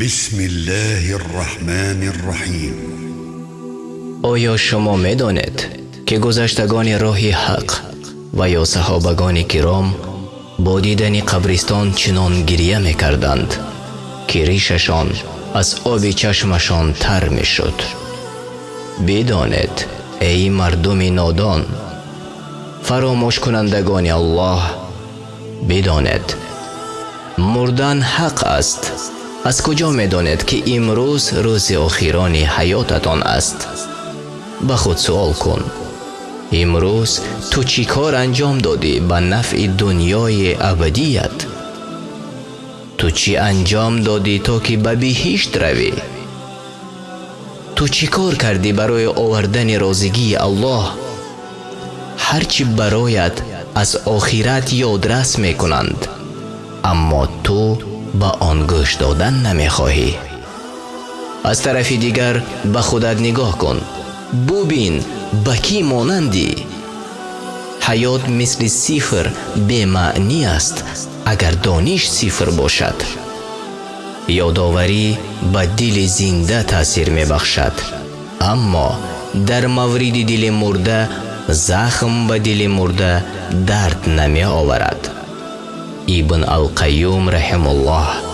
بسم الله الرحمن الرحیم آیا شما می‌دانید که گذشتگان راه حق و یا صحابگان کرام با دیدن قبرستان چنان گریه می کردند که ریششان از آب چشمشان تر می شد بدانید ای مردم نادان فراموش کنندگان الله بدانید مردن حق است аз куҷо медонед ки имрӯз рӯзи охирони ҳаётатон аст? Ба худ суол кун. Имрӯз ту чӣ кор анҷом додӣ ба нафъи дуньёи абадият? Ту чӣ анҷом додӣ то ки ба биҳишт равӣ? Ту чӣ кор кардӣ барои овардани розигии аллоҳ? Ҳар чӣ бароят аз охират ёдрас мекунанд. Аммо ту ба он гӯш додан намехоҳӣ. Аз тарафи дигар ба худат нигоҳ кун. Бубин ба кӣ монандӣ ҳаёт мисли сифр бемаънӣ аст агар дониш сифр бошад. Ёдоварӣ ба дили зинда таъсир мебахшад. Аммо дар мавриди дили мурда захм ба дили мурда дард намеоварад Ibn Al-Qayyum rahimullah